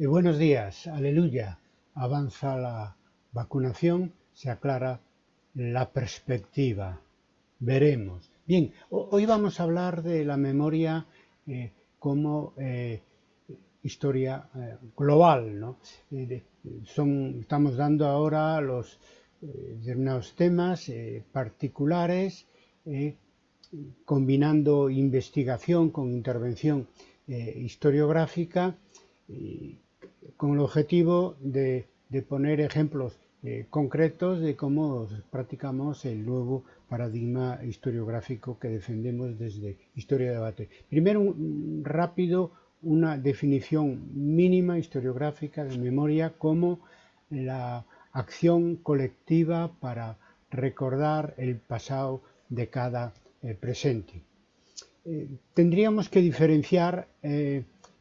Eh, buenos días, aleluya. Avanza la vacunación, se aclara la perspectiva. Veremos. Bien, hoy vamos a hablar de la memoria eh, como eh, historia global. ¿no? estamos dando ahora los determinados temas particulares, combinando investigación con intervención historiográfica con el objetivo de, poner ejemplos eh, concretos de cómo practicamos el nuevo paradigma historiográfico que defendemos desde Historia de Debate. Primero, rápido, una definición mínima historiográfica de memoria como la acción colectiva para recordar el pasado de cada eh, presente. Eh, tendríamos que diferenciar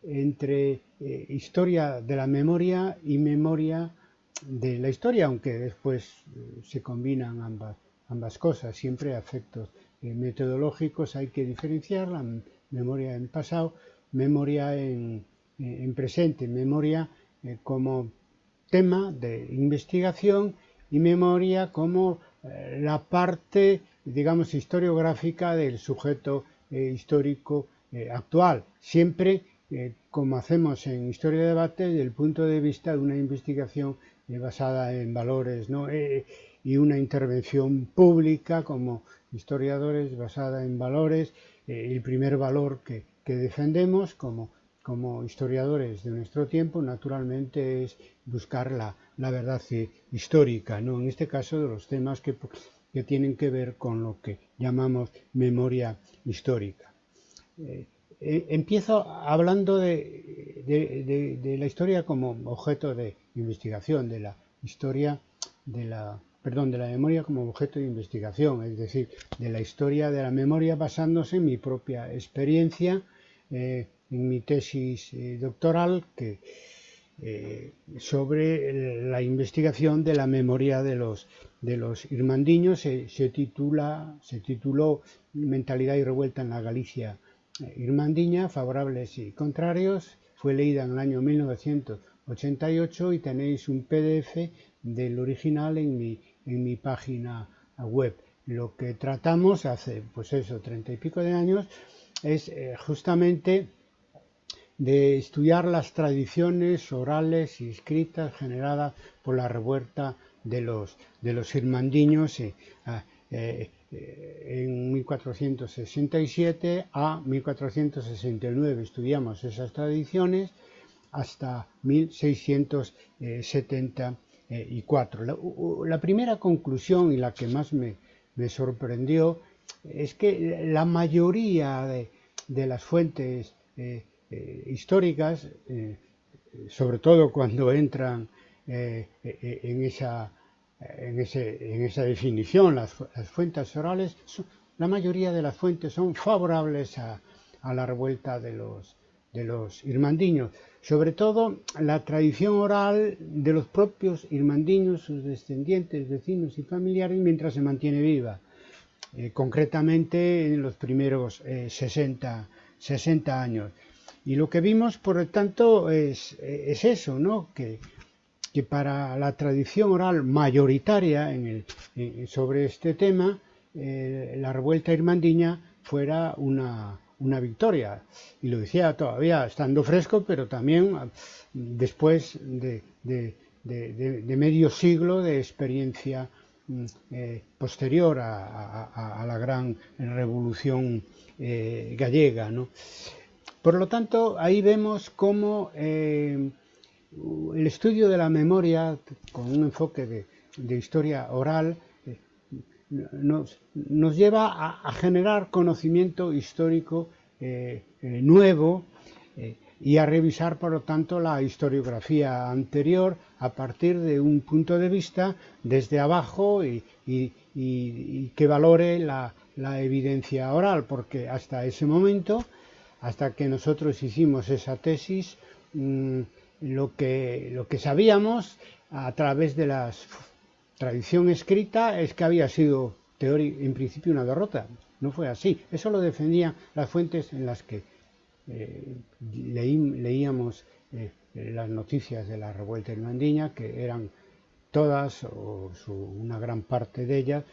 entre eh, historia de la memoria y memoria de la historia, aunque después eh, se combinan ambas, ambas cosas, siempre a eh, metodológicos hay que diferenciar la memoria en pasado, memoria en, en presente, memoria como tema de investigación y memoria como la parte, digamos, historiográfica del sujeto histórico actual, siempre eh, como hacemos en Historia de Debate, desde el punto de vista de una investigación eh, basada en valores eh, y una intervención pública como historiadores basada en valores. el primer valor que, defendemos como, historiadores de nuestro tiempo, naturalmente, es buscar la, verdad histórica, ¿no? en este caso de los temas que, tienen que ver con lo que llamamos memoria histórica. Eh, empiezo hablando de, la historia como objeto de investigación, de la historia de la, perdón, de la memoria como objeto de investigación, es decir, de la historia de la memoria basándose en mi propia experiencia, eh, en mi tesis eh, doctoral que, sobre la investigación de la memoria de los, de los irmandiños. Se, titula, se tituló Mentalidad y revuelta en la Galicia Irmandiña, favorables y contrarios, fue leída en el año 1988 y tenéis un PDF del original en mi, en mi página web. Lo que tratamos hace, pues eso, treinta y pico de años, es eh, justamente de estudiar las tradiciones orales y escritas generadas por la revuelta de los, de los irmandiños. Eh, eh, en 1467 a 1469. Estudiamos esas tradiciones hasta 1674. La, primera conclusión y la que más me, sorprendió es que la mayoría de, las fuentes eh, eh, históricas, eh, sobre todo cuando entran en esa en, esa definición, las, fuentes orales, la mayoría de las fuentes son favorables a, la revuelta de los, de los irmandiños. Sobre todo la tradición oral de los propios irmandiños, sus descendientes, vecinos y familiares, mientras se mantiene viva. Eh, concretamente en los primeros 60, eh, 60, años. Y lo que vimos, por lo tanto, es, es eso, ¿no? que que para la tradición oral mayoritaria sobre este tema, eh, la revuelta irmandiña fuera una, victoria. Y lo decía todavía estando fresco, pero también ah, después de, medio siglo de experiencia mm, eh, posterior a, la gran revolución eh, gallega. Por lo tanto, ahí vemos cómo el estudio de la memoria con un enfoque de, historia oral eh, nos, lleva a, generar conocimiento histórico eh, eh, nuevo y a revisar, por lo tanto, la historiografía anterior a partir de un punto de vista desde abajo y, que valore la, evidencia oral, porque hasta ese momento, hasta que nosotros hicimos esa tesis, mm, lo que, lo que sabíamos a través de la tradición escrita es que había sido en principio una derrota. No fue así. Eso lo defendían las fuentes en las que eh, leíamos eh, las noticias de la revuelta irmandiña, que eran todas, o una gran parte de ellas,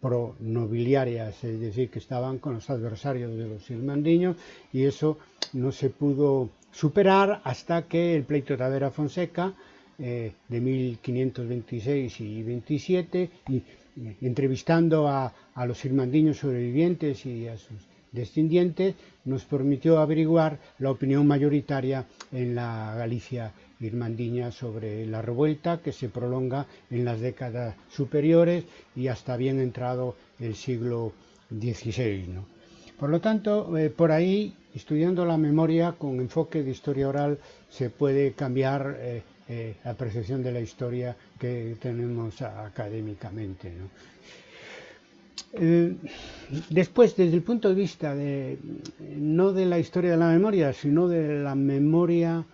pro-nobiliarias, es decir, que estaban con los adversarios de los irmandiños, y eso no se pudo superar hasta que el pleito de Tavera Fonseca, eh, de 1526 y 27, y, entrevistando a, a los irmandiños sobrevivientes y a sus descendientes, nos permitió averiguar la opinión mayoritaria en la Galicia irmandiña sobre la revuelta que se prolonga en las décadas superiores y hasta bien entrado el siglo XVI. Por lo tanto, eh, por ahí, estudiando la memoria con enfoque de historia oral, se puede cambiar eh, eh, la percepción de la historia que tenemos académicamente. Eh, después, desde el punto de vista de no de la historia de la memoria, sino de la memoria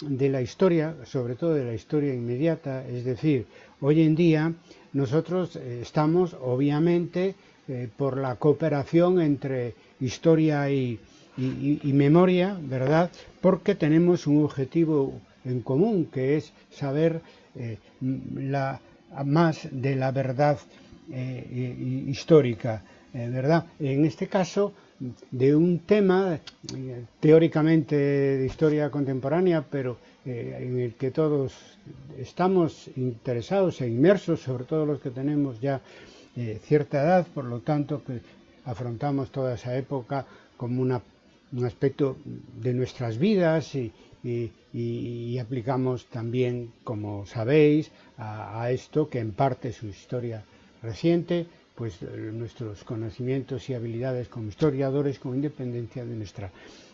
de la historia, sobre todo de la historia inmediata, es decir, hoy en día nosotros estamos obviamente por la cooperación entre historia y, memoria, ¿verdad? Porque tenemos un objetivo en común, que es saber la, más de la verdad eh, histórica, eh, ¿verdad? En este caso, de un tema eh, teóricamente de historia contemporánea, pero en el que todos estamos interesados e inmersos, sobre todo los que tenemos ya cierta edad, por lo tanto que afrontamos toda esa época como una, un aspecto de nuestras vidas y, y, aplicamos también, como sabéis, a, a, esto que en parte su historia reciente, pues eh, nuestros conocimientos y habilidades como historiadores con independencia de nuestra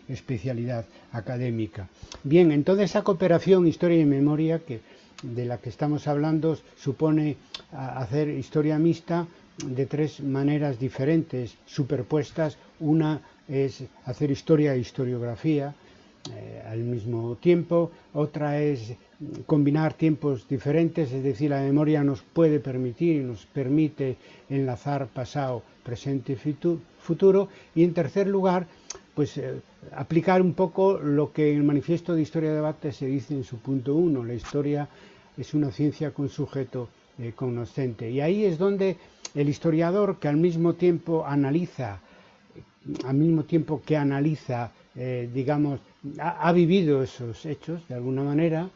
especialidad académica. Bien, en toda esa cooperación historia y memoria que de la que estamos hablando supone hacer historia mixta de tres maneras diferentes, superpuestas. Una es hacer historia e historiografía eh, al mismo tiempo, otra es combinar tiempos diferentes, es decir, la memoria nos puede permitir y nos permite enlazar pasado, presente y futuro. Y en tercer lugar, pues eh, aplicar un poco lo que en el manifiesto de Historia de Debate se dice en su punto uno, la historia es una ciencia con sujeto eh, conocente. Y ahí es donde el historiador que al mismo tiempo analiza, al mismo tiempo que analiza, eh, digamos, ha, vivido esos hechos de alguna manera,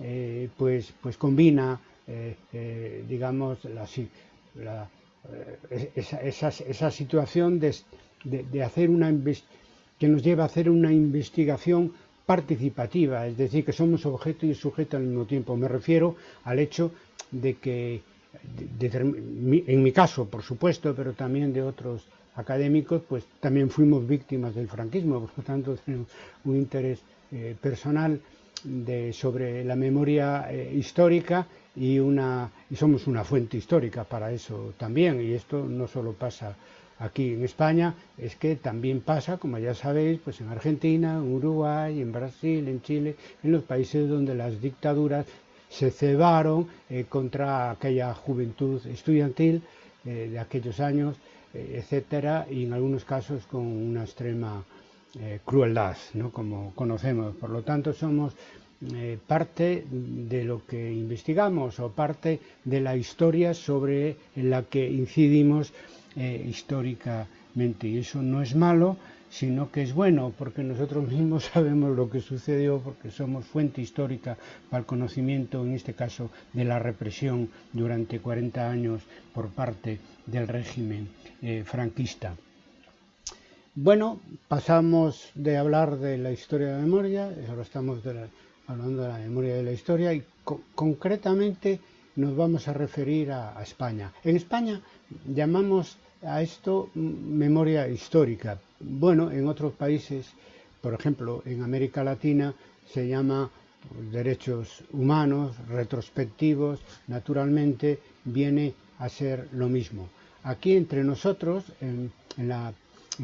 eh, pues, pues combina, eh, digamos, la, esa, situación de, hacer una que nos lleva a hacer una investigación participativa, es decir, que somos objeto y sujeto al mismo tiempo. Me refiero al hecho de que, en mi caso, por supuesto, pero también de otros académicos, pues también fuimos víctimas del franquismo, por lo tanto tenemos un interés eh, personal sobre la memoria eh, histórica y, una, y somos una fuente histórica para eso también. Y esto no solo pasa aquí en España, es que también pasa, como ya sabéis, pues en Argentina, en Uruguay, en Brasil, en Chile, en los países donde las dictaduras se cebaron eh, contra aquella juventud estudiantil de aquellos años, etcétera, y en algunos casos con una extrema eh, crueldad, ¿no? como conocemos. Por lo tanto, somos eh, parte de lo que investigamos o parte de la historia sobre la que incidimos eh, históricamente. Y eso no es malo, sino que es bueno, porque nosotros mismos sabemos lo que sucedió, porque somos fuente histórica para el conocimiento, en este caso, de la represión durante 40 años por parte del régimen eh, franquista. Bueno, pasamos de hablar de la historia de la memoria, ahora estamos hablando de la memoria de la historia y co concretamente nos vamos a referir a, España. En España llamamos a esto memoria histórica. Bueno, en otros países, por ejemplo, en América Latina se llama derechos humanos, retrospectivos, naturalmente viene a ser lo mismo. Aquí entre nosotros, en,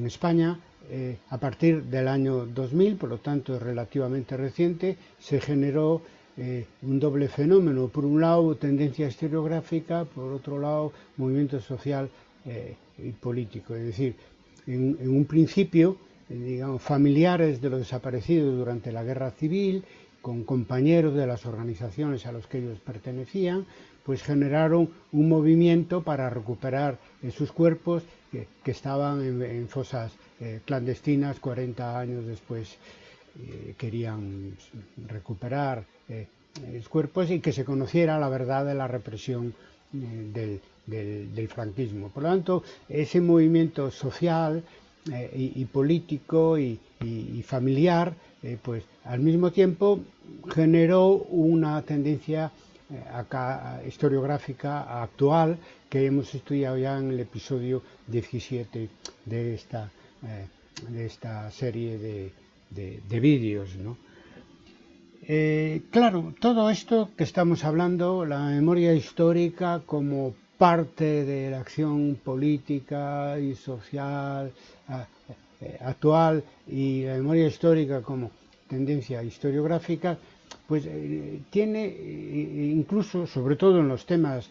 España, eh, a partir del año 2000, por lo tanto es relativamente reciente, se generó eh, un doble fenómeno. Por un lado, tendencia historiográfica, por otro lado, movimiento social eh, y político. Es decir, en, en un principio, digamos, familiares de los desaparecidos durante la guerra civil, con compañeros de las organizaciones a los que ellos pertenecían, pues generaron un movimiento para recuperar sus cuerpos que, estaban en, fosas eh, clandestinas 40 años después eh, querían recuperar eh, cuerpos y que se conociera la verdad de la represión eh, del, franquismo. Por lo tanto, ese movimiento social y, y, político y, y familiar, pues al mismo tiempo generó una tendencia acá, historiográfica actual que hemos estudiado ya en el episodio 17 de esta, eh, de esta serie de, de, de vídeos. ¿no? Eh, claro, todo esto que estamos hablando, la memoria histórica como parte de la acción política y social eh, actual y la memoria histórica como tendencia historiográfica, pues eh, tiene eh, incluso, sobre todo en los temas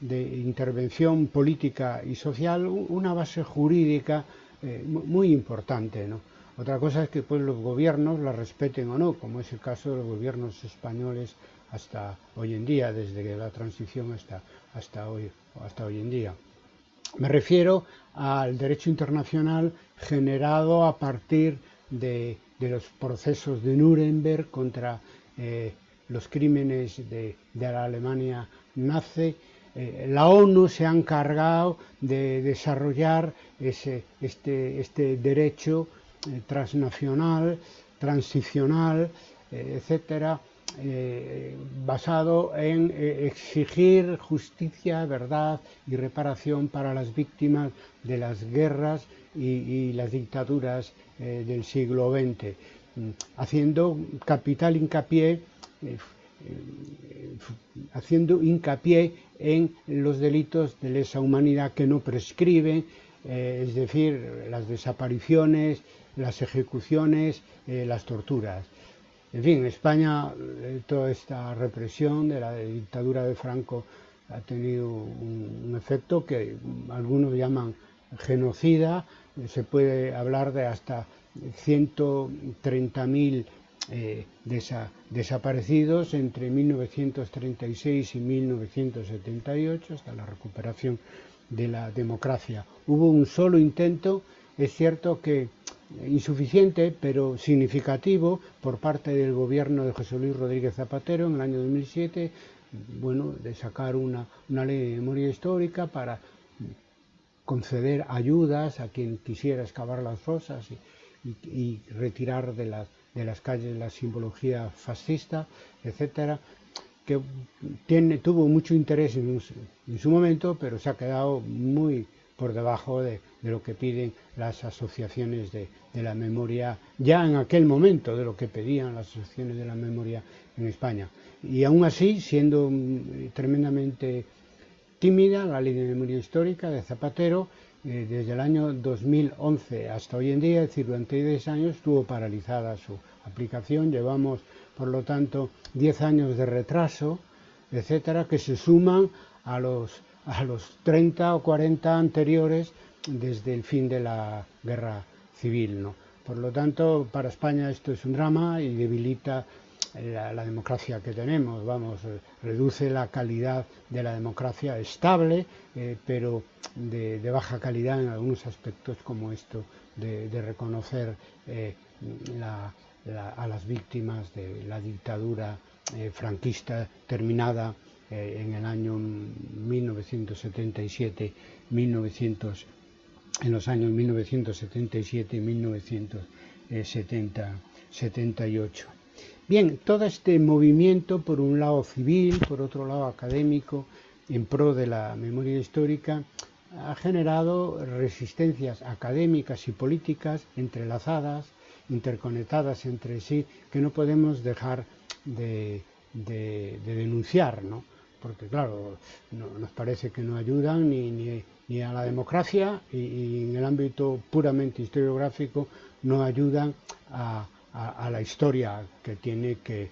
de intervención política y social, una base jurídica eh, muy importante. ¿no? Otra cosa es que pues, los gobiernos la respeten o no, como es el caso de los gobiernos españoles hasta hoy en día, desde la transición hasta, hasta, hoy, hasta hoy en día. Me refiero al derecho internacional generado a partir de, de los procesos de Nuremberg contra eh, los crímenes de, la Alemania nazi. Eh, la ONU se ha encargado de desarrollar ese, este, este derecho eh, transnacional, transicional, etcétera, eh, basado en exigir justicia, verdad y reparación para las víctimas de las guerras y, las dictaduras del siglo XX, haciendo capital hincapié eh, haciendo hincapié en los delitos de lesa humanidad que no prescriben, eh, es decir, las desapariciones, las ejecuciones, eh, las torturas. En fin, en España eh, toda esta represión de la dictadura de Franco ha tenido un efecto que algunos llaman genocida, se puede hablar de hasta 130.000 eh, desa, desaparecidos entre 1936 y 1978, hasta la recuperación de la democracia. Hubo un solo intento, es cierto que insuficiente, pero significativo, por parte del gobierno de José Luis Rodríguez Zapatero en el año 2007, bueno, de sacar una, una ley de memoria histórica para conceder ayudas a quien quisiera excavar las fosas y, y, y retirar de las, de las calles la simbología fascista, etcétera, que tiene, tuvo mucho interés en, en, su momento, pero se ha quedado muy por debajo de, de lo que piden las asociaciones de, de, la memoria, ya en aquel momento de lo que pedían las asociaciones de la memoria en España. Y aún así, siendo mm, tremendamente tímida la ley de memoria histórica de Zapatero, desde el año 2011 hasta hoy en día, es decir, durante 10 años, estuvo paralizada su aplicación. Llevamos, por lo tanto, 10 años de retraso, etcétera, que se suman a los a los 30 o 40 anteriores desde el fin de la guerra civil. ¿no? Por lo tanto, para España esto es un drama y debilita la, la, democracia que tenemos, vamos, reduce la calidad de la democracia estable, eh, pero de, baja calidad en algunos aspectos como esto de, reconocer eh, la, a las víctimas de la dictadura eh, franquista terminada eh, en el año 1977, 1900, en los años 1977 y 1978. Bien, todo este movimiento, por un lado civil, por otro lado académico, en pro de la memoria histórica, ha generado resistencias académicas y políticas entrelazadas, interconectadas entre sí, que no podemos dejar de, de, de denunciar, ¿no? porque claro, no, nos parece que no ayudan ni, a la democracia y, en el ámbito puramente historiográfico no ayudan a, a, la historia que tiene que,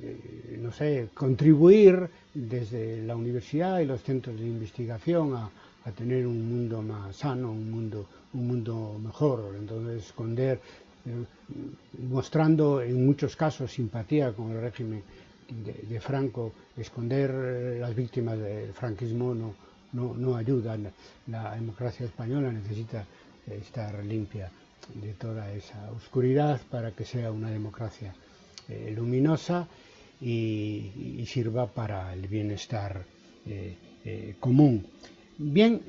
eh, no sé, contribuir desde la universidad y los centros de investigación a, tener un mundo más sano, un mundo, un mundo mejor. Entonces, esconder mostrando en muchos casos simpatía con el régimen de, Franco, esconder las víctimas del franquismo no, no, no ayuda. La democracia española necesita estar limpia de toda esa oscuridad para que sea una democracia eh, luminosa y, sirva para el bienestar eh, eh, común. Bien,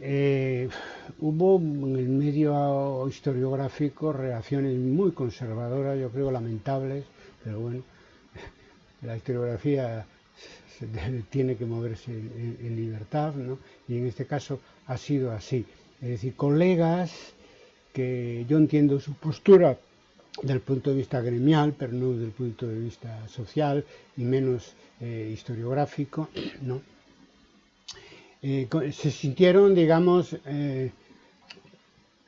hubo en el medio historiográfico reacciones muy conservadoras, yo creo lamentables, pero bueno, la historiografía tiene que moverse en, en libertad, ¿no? y en este caso ha sido así. Es decir, colegas que yo entiendo su postura desde el punto de vista gremial, pero no desde el punto de vista social y menos eh, historiográfico, ¿no? Eh, se sintieron, digamos, eh,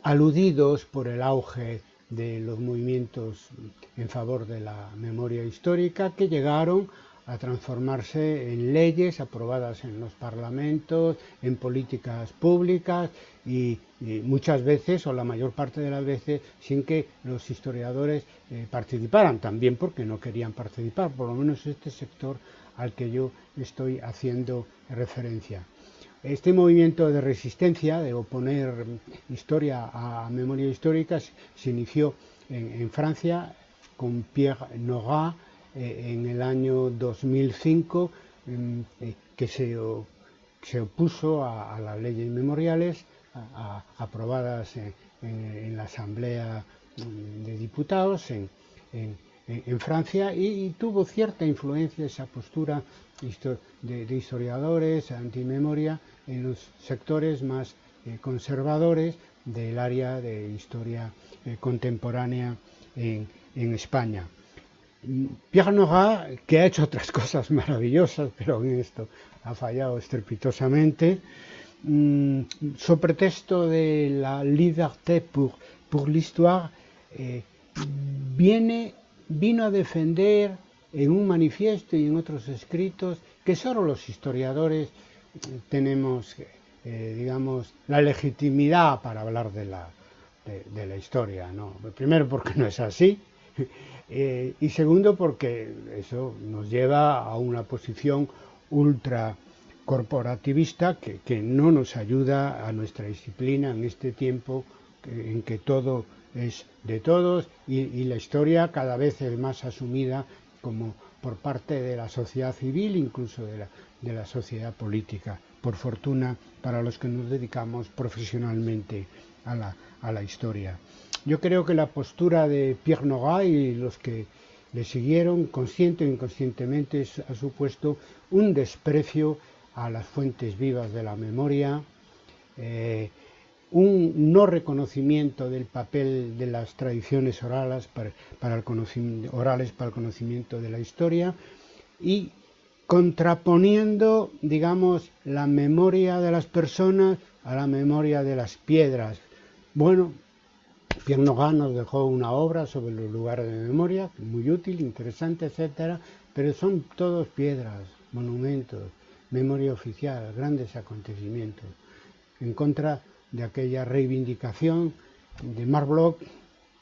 aludidos por el auge de los movimientos en favor de la memoria histórica que llegaron a transformarse en leyes aprobadas en los parlamentos, en políticas públicas y, muchas veces, o la mayor parte de las veces, sin que los historiadores eh, participaran, también porque no querían participar, por lo menos este sector al que yo estoy haciendo referencia. Este movimiento de resistencia, de oponer historia a memoria histórica, se inició en, en Francia con Pierre Nora, eh, en el año 2005 eh, que se, opuso a, las leyes memoriales aprobadas en, la Asamblea mm, de Diputados en, Francia y, tuvo cierta influencia esa postura de, historiadores antimemoria en los sectores más eh, conservadores del área de historia contemporánea en España. Pierre Nora, que ha hecho otras cosas maravillosas, pero en esto ha fallado estrepitosamente, mmm, so pretexto de la liberté pour, pour l'histoire, eh, viene, vino a defender en un manifiesto y en otros escritos que solo los historiadores tenemos, eh, digamos, la legitimidad para hablar de la, de, de la historia. ¿no? Primero porque no es así, eh, y segundo porque eso nos lleva a una posición ultra corporativista que, no nos ayuda a nuestra disciplina en este tiempo en que todo es de todos y, y, la historia cada vez es más asumida como por parte de la sociedad civil, incluso de la, de la sociedad política, por fortuna para los que nos dedicamos profesionalmente a la, a la historia. Yo creo que la postura de Pierre Nora y los que le siguieron, consciente o inconscientemente, ha supuesto un desprecio a las fuentes vivas de la memoria, eh, un no reconocimiento del papel de las tradiciones orales para, el orales para el conocimiento de la historia y contraponiendo, digamos, la memoria de las personas a la memoria de las piedras. Bueno, Pierre Nogin nos dejó una obra sobre los lugares de memoria, muy útil, interesante, etcétera, pero son todos piedras, monumentos, memoria oficial, grandes acontecimientos, en contra de aquella reivindicación de Marc Bloch,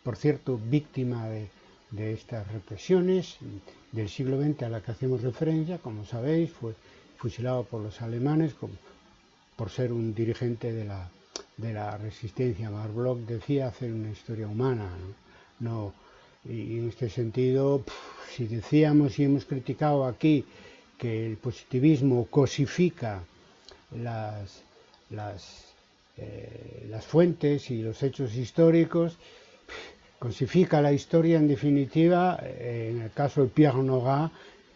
por cierto, víctima de, estas represiones del siglo XX a la que hacemos referencia, como sabéis, fue fusilado por los alemanes por ser un dirigente de la de la resistencia. Bloch decía hacer una historia humana, ¿no? y en este sentido, si decíamos y hemos criticado aquí que el positivismo cosifica las, las, eh, las fuentes y los hechos históricos, cosifica la historia en definitiva, eh, en el caso de Pierre Nora,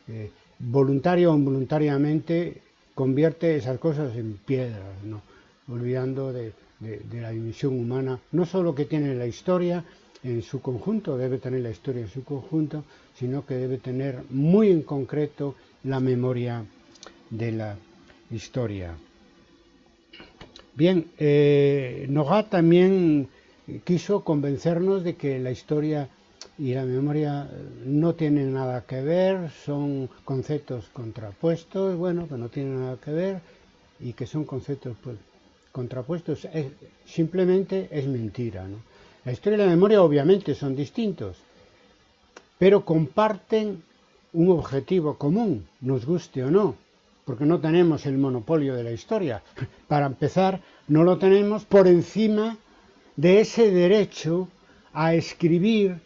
eh, voluntario o involuntariamente convierte esas cosas en piedras, ¿no? olvidando de, de, la dimensión humana, no solo que tiene la historia en su conjunto, debe tener la historia en su conjunto, sino que debe tener muy en concreto la memoria de la historia. Bien, eh, Nogat también quiso convencernos de que la historia y la memoria no tienen nada que ver, son conceptos contrapuestos, bueno, que no tienen nada que ver y que son conceptos pues, contrapuestos, es, simplemente es mentira. La historia y la memoria obviamente son distintos, pero comparten un objetivo común, nos guste o no, porque no tenemos el monopolio de la historia. Para empezar, no lo tenemos por encima de ese derecho a escribir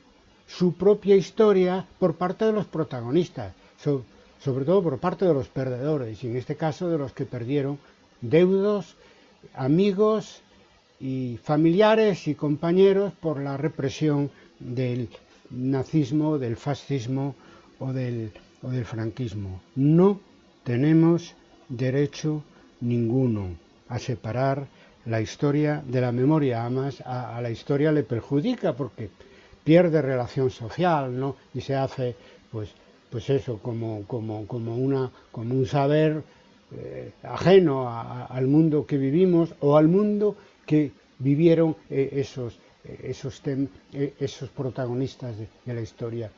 su propia historia por parte de los protagonistas, sobre todo por parte de los perdedores, y en este caso de los que perdieron deudos, amigos y familiares y compañeros por la represión del nazismo, del fascismo o del, o del franquismo. No tenemos derecho ninguno a separar la historia de la memoria, además a, a, la historia le perjudica porque pierde relación social, ¿no? Y se hace, pues, pues eso, como, como, como, una, como un saber eh, ajeno al mundo que vivimos o al mundo que vivieron eh, esos, eh, esos, protagonistas de, la historia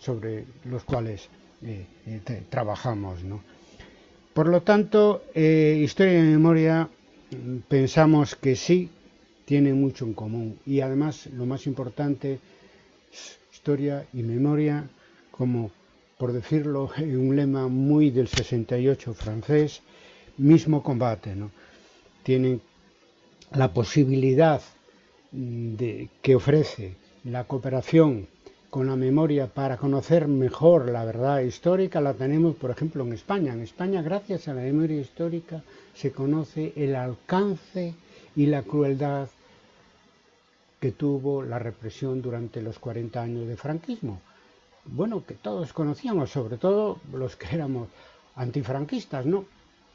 sobre los cuales trabajamos. Por lo tanto, historia y memoria mm, pensamos que sí tienen mucho en común y además lo más importante, historia y memoria como por decirlo en un lema muy del 68 francés, mismo combate. ¿no? Tienen la posibilidad mm, de, que ofrece la cooperación con la memoria para conocer mejor la verdad histórica la tenemos, por ejemplo, en España. En España, gracias a la memoria histórica, se conoce el alcance y la crueldad que tuvo la represión durante los 40 años de franquismo. Bueno, que todos conocíamos, sobre todo los que éramos antifranquistas, ¿no?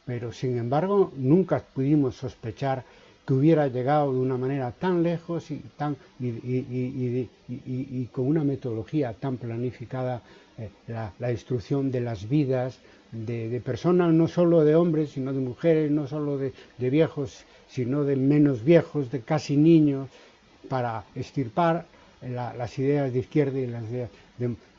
Pero, sin embargo, nunca pudimos sospechar que hubiera llegado de una manera tan lejos y, tan, con una metodología tan planificada eh, la, la, destrucción de las vidas de, personas, no solo de hombres, sino de mujeres, no solo de, viejos, sino de menos viejos, de casi niños, para extirpar la, las ideas de izquierda y las ideas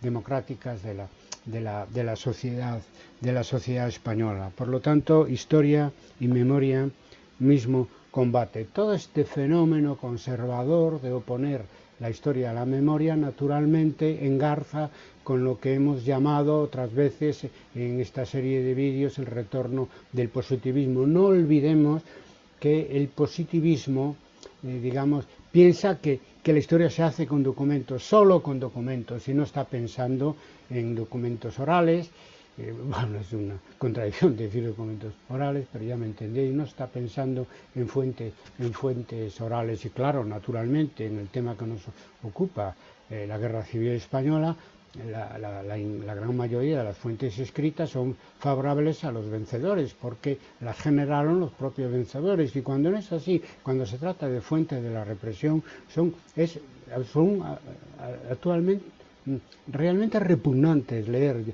democráticas de la, de la, de la sociedad de la sociedad española. Por lo tanto, historia y memoria mismo combate. Todo este fenómeno conservador de oponer la historia a la memoria naturalmente engarza con lo que hemos llamado otras veces en esta serie de vídeos el retorno del positivismo. No olvidemos que el positivismo, eh, digamos, piensa que, que, la historia se hace con documentos, solo con documentos, y no está pensando en documentos orales, eh, bueno, es una contradicción decir documentos orales, pero ya me entendéis, no está pensando en fuentes, en fuentes orales y claro, naturalmente, en el tema que nos ocupa, eh, la Guerra Civil Española, la, la, la, la, gran mayoría de las fuentes escritas son favorables a los vencedores, porque las generaron los propios vencedores. Y cuando no es así, cuando se trata de fuentes de la represión, son, es, actualmente realmente repugnantes leer.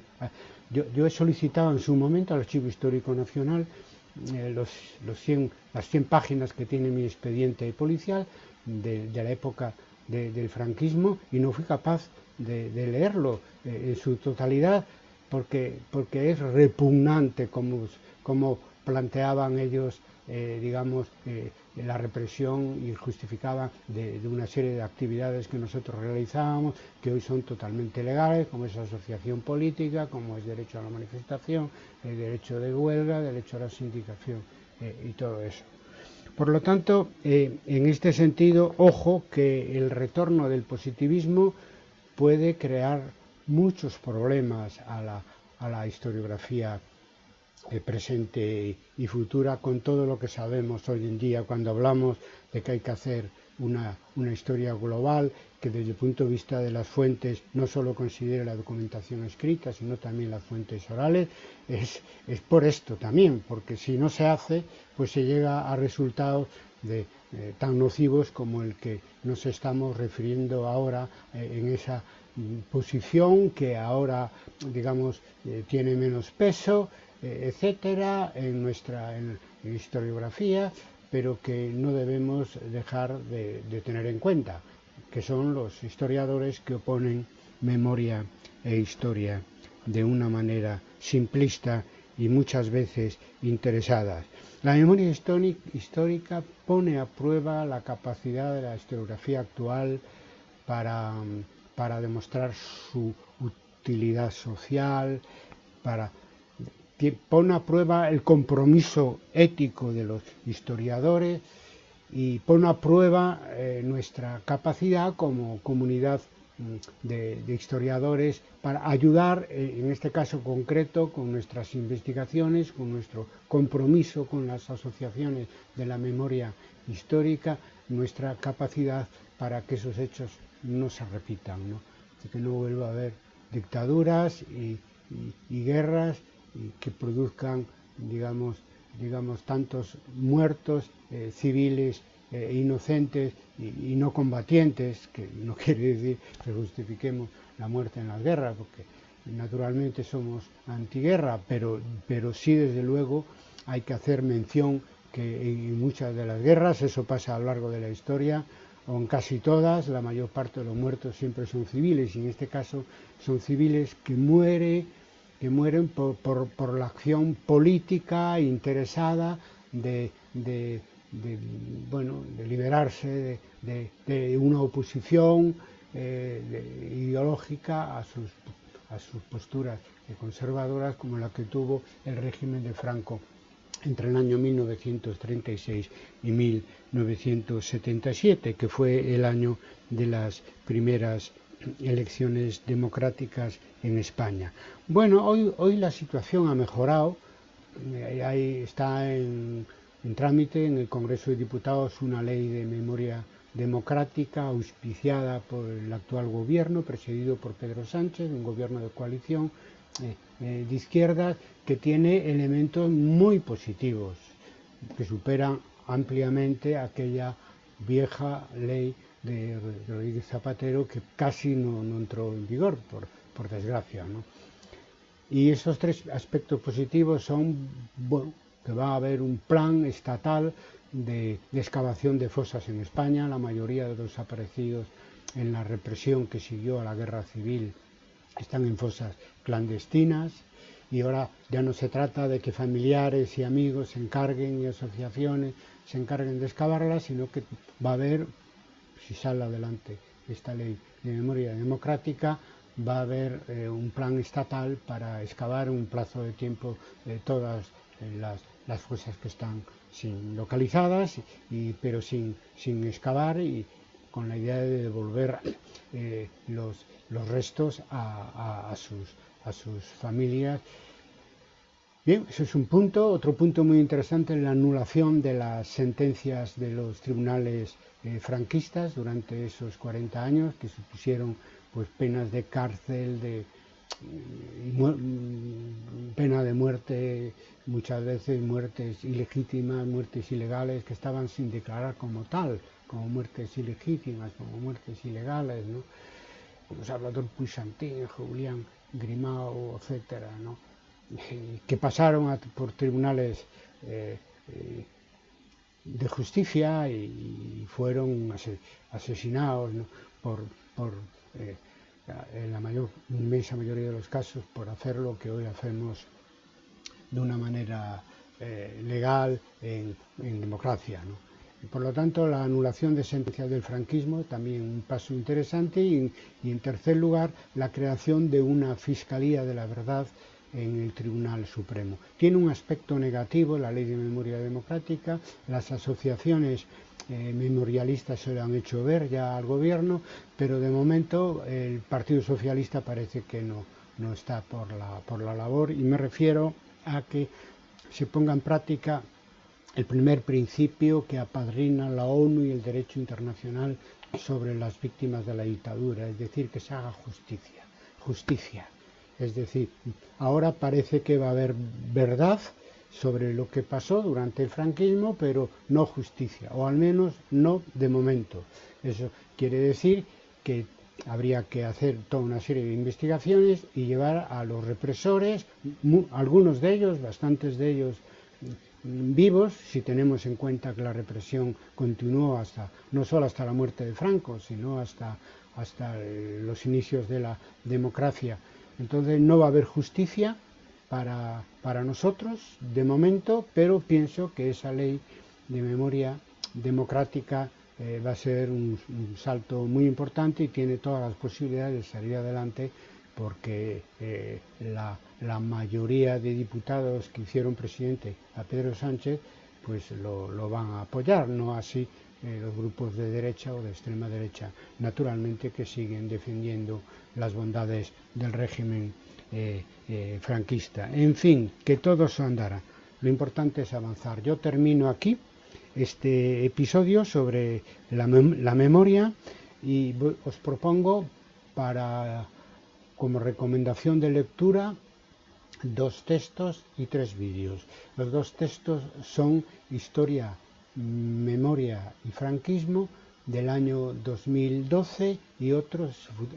Yo, yo, he solicitado en su momento al Archivo Histórico Nacional eh, los, los 100, las 100 páginas que tiene mi expediente policial de, de la época de, del franquismo y no fui capaz de, leerlo eh, en su totalidad porque, porque es repugnante como, como planteaban ellos eh, digamos, eh, la represión y justificaba de, una serie de actividades que nosotros realizábamos, que hoy son totalmente legales, como es asociación política, como es derecho a la manifestación, el derecho de huelga, derecho a la sindicación y todo eso. Por lo tanto, en este sentido, ojo que el retorno del positivismo puede crear muchos problemas a la, a la historiografía eh, presente y futura con todo lo que sabemos hoy en día cuando hablamos de que hay que hacer una, una, historia global que desde el punto de vista de las fuentes no solo considere la documentación escrita, sino también las fuentes orales, es, es por esto también, porque si no se hace, pues se llega a resultados de, eh, tan nocivos como el que nos estamos refiriendo ahora eh, en esa mm, posición que ahora, digamos, eh, tiene menos peso, etcétera, en nuestra historiografía, pero que no debemos dejar de, de, tener en cuenta, que son los historiadores que oponen memoria e historia de una manera simplista y muchas veces interesadas. La memoria histórica pone a prueba la capacidad de la historiografía actual para, para demostrar su utilidad social, para pone a prueba el compromiso ético de los historiadores y pone a prueba eh, nuestra capacidad como comunidad de, historiadores para ayudar, eh, en este caso concreto, con nuestras investigaciones, con nuestro compromiso con las asociaciones de la memoria histórica, nuestra capacidad para que esos hechos no se repitan, ¿no? que no vuelva a haber dictaduras y, guerras que produzcan, digamos, digamos tantos muertos eh, civiles eh, inocentes y, no combatientes, que no quiere decir que justifiquemos la muerte en las guerras, porque naturalmente somos antiguerra, pero, pero sí desde luego hay que hacer mención que en muchas de las guerras, eso pasa a lo largo de la historia, o en casi todas, la mayor parte de los muertos siempre son civiles, y en este caso son civiles que, muere, que mueren por, por, la acción política interesada de de, bueno, de liberarse de, una oposición eh, ideológica a sus, a sus posturas conservadoras como la que tuvo el régimen de Franco entre el año 1936 y 1977, que fue el año de las primeras elecciones democráticas en España. Bueno, hoy, hoy la situación ha mejorado, eh, ahí está en en trámite en el Congreso de Diputados una ley de memoria democrática auspiciada por el actual gobierno, presidido por Pedro Sánchez, un gobierno de coalición eh, eh, de izquierdas que tiene elementos muy positivos, que superan ampliamente aquella vieja ley de Rodríguez Zapatero que casi no, entró en vigor, por, por desgracia. ¿no? Y esos tres aspectos positivos son, bueno, que va a haber un plan estatal de, excavación de fosas en España. La mayoría de los desaparecidos en la represión que siguió a la guerra civil están en fosas clandestinas y ahora ya no se trata de que familiares y amigos se encarguen y asociaciones se encarguen de excavarlas, sino que va a haber, si sale adelante esta ley de memoria democrática, va a haber eh, un plan estatal para excavar un plazo de tiempo de todas las las fosas que están sin localizadas, y, pero sin, sin excavar y con la idea de devolver eh, los, los, restos a, a, sus, a sus familias. Bien, eso es un punto. Otro punto muy interesante es la anulación de las sentencias de los tribunales eh, franquistas durante esos 40 años que supusieron pues penas de cárcel, de, pena de muerte, muchas veces muertes ilegítimas, muertes ilegales que estaban sin declarar como tal, como muertes ilegítimas, como muertes ilegales, ¿no? Como Salvador Puisantín, Julián Grimao, etcétera, ¿no? que pasaron por tribunales eh, eh, de justicia y, fueron asesinados por, por eh, en la mayor, inmensa mayoría de los casos por hacer lo que hoy hacemos de una manera eh, legal en, democracia. por lo tanto, la anulación de sentencias del franquismo, también un paso interesante, y, en tercer lugar, la creación de una Fiscalía de la Verdad en el Tribunal Supremo. Tiene un aspecto negativo la ley de memoria democrática, las asociaciones eh, memorialistas se lo han hecho ver ya al gobierno, pero de momento el Partido Socialista parece que no, no está por la, por la labor y me refiero a que se ponga en práctica el primer principio que apadrina la ONU y el derecho internacional sobre las víctimas de la dictadura, es decir, que se haga justicia, justicia. Es decir, ahora parece que va a haber verdad sobre lo que pasó durante el franquismo, pero no justicia, o al menos no de momento. Eso quiere decir que habría que hacer toda una serie de investigaciones y llevar a los represores, algunos de ellos, bastantes de ellos mm, vivos, si tenemos en cuenta que la represión continuó hasta, no solo hasta la muerte de Franco, sino hasta, hasta los inicios de la democracia. Entonces no va a haber justicia para, para nosotros de momento, pero pienso que esa ley de memoria democrática eh, va a ser un, salto muy importante y tiene todas las posibilidades de salir adelante porque eh, la, la, mayoría de diputados que hicieron presidente a Pedro Sánchez pues lo, lo van a apoyar, no así eh, los grupos de derecha o de extrema derecha, naturalmente que siguen defendiendo las bondades del régimen eh, eh, franquista. En fin, que todo se andará. Lo importante es avanzar. Yo termino aquí este episodio sobre la, la memoria y os propongo para como recomendación de lectura dos textos y tres vídeos. Los dos textos son Historia, Memoria y Franquismo del año 2012 y otro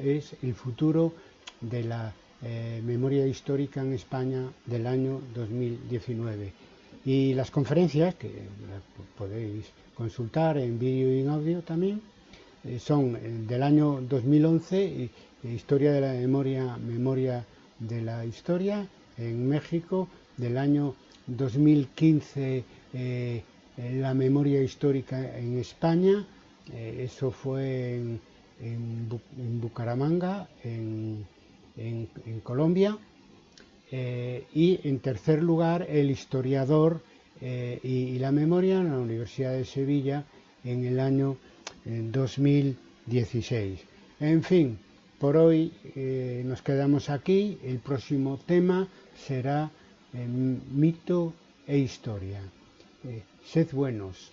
es El futuro de la eh, memoria histórica en España del año 2019. Y las conferencias, que podéis consultar en vídeo y en audio también, eh, son del año 2011, Historia de la Memoria, Memoria de la Historia en México, del año 2015, eh, la memoria histórica en España, eh, eso fue en, en, Bucaramanga, en en, Colombia. Eh, y en tercer lugar, el historiador eh, y, la memoria en la Universidad de Sevilla en el año en 2016. En fin, por hoy eh, nos quedamos aquí. El próximo tema será mito e historia. Sed buenos.